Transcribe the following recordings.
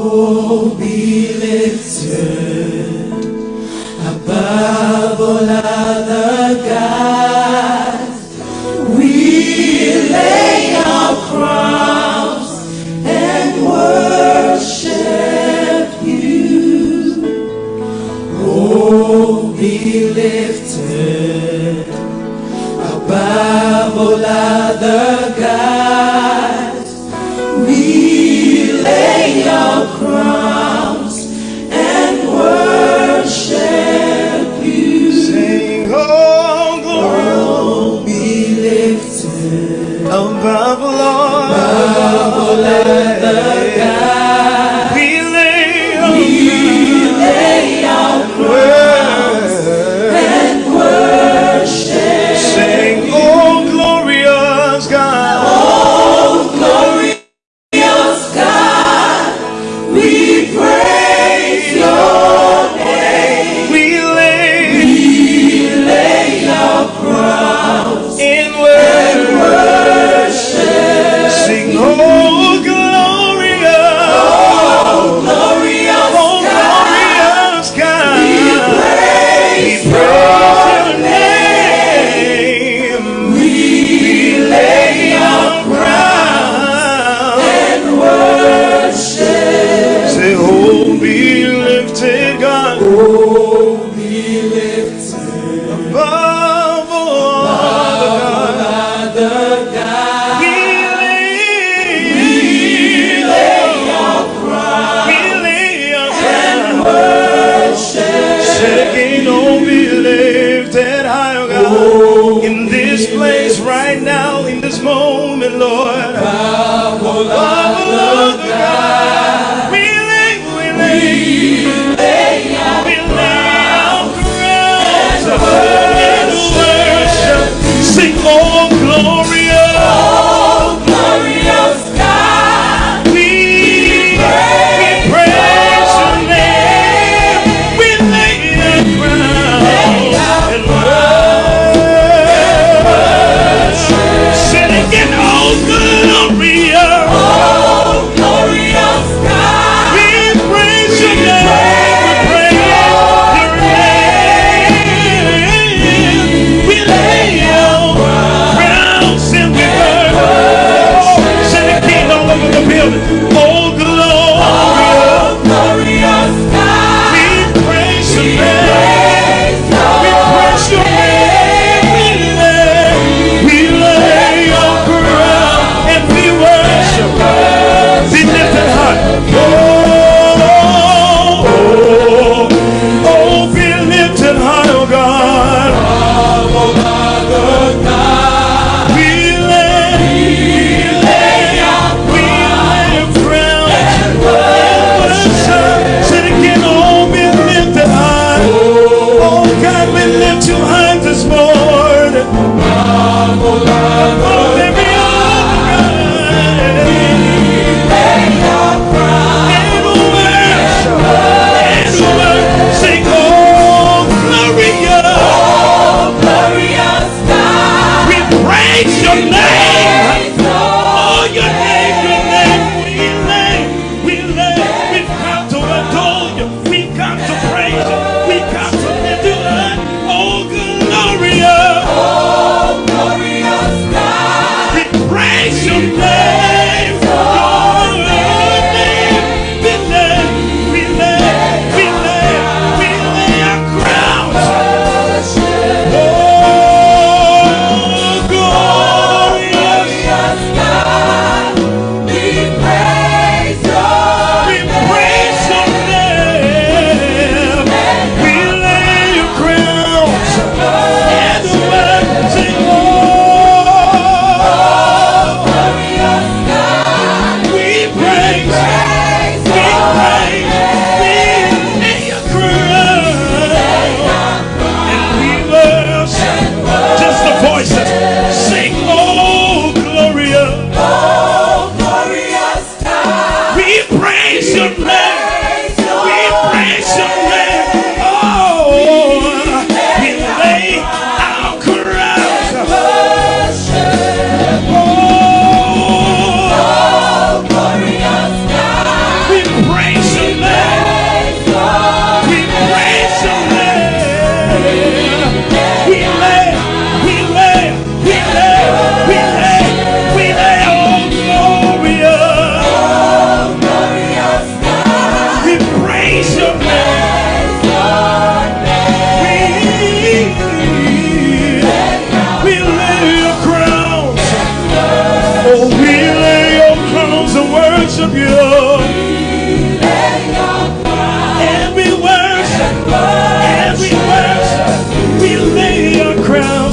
Oh, be lifted above all other gods. We lay our crowns and worship you. Oh, be lifted above all other above, Lord. Lord.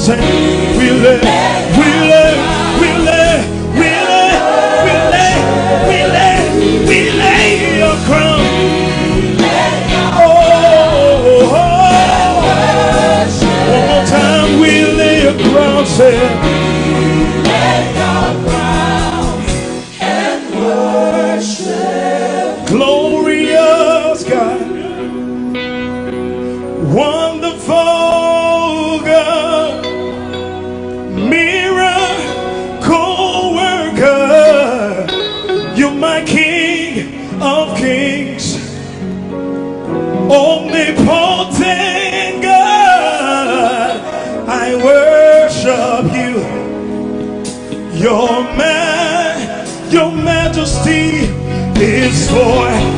Senhor. Your, your majesty is for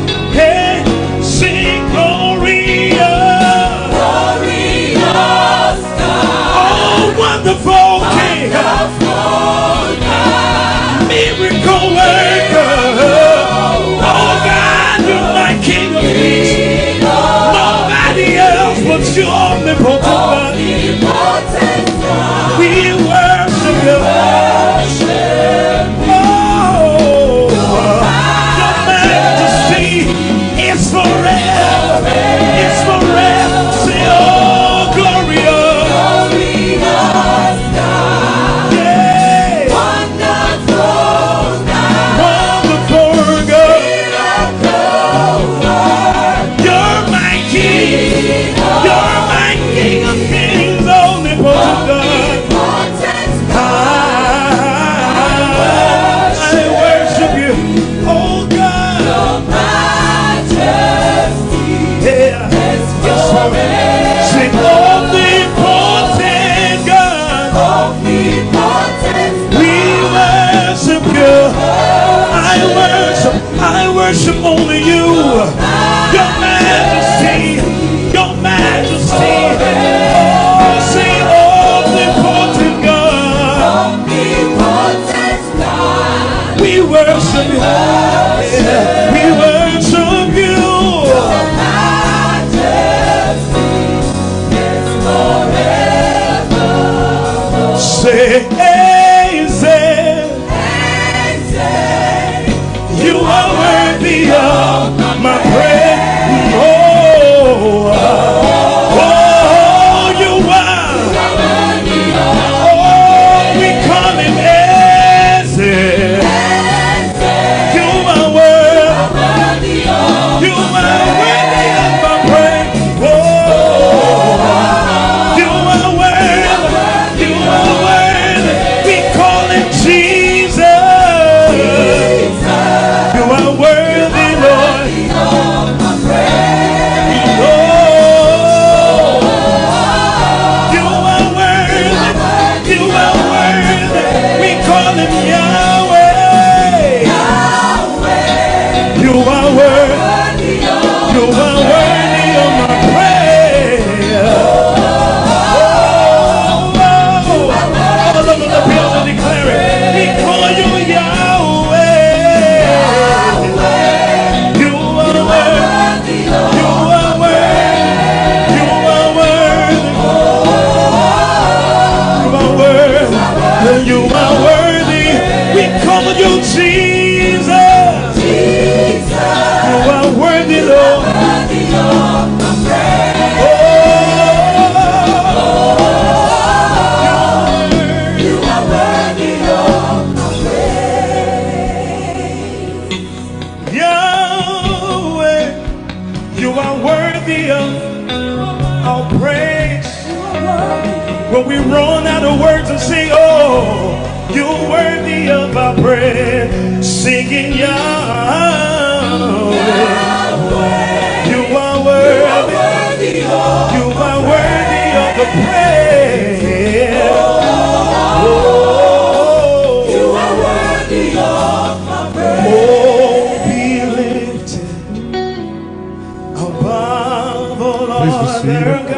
worship only you. Your majesty, your majesty. Oh, all-important God. We worship you. We worship you. Say of our prayer, singing Yahweh. You are worthy. You are worthy of the praise. Oh, you are worthy of my prayer. Oh, be lifted above all other gods.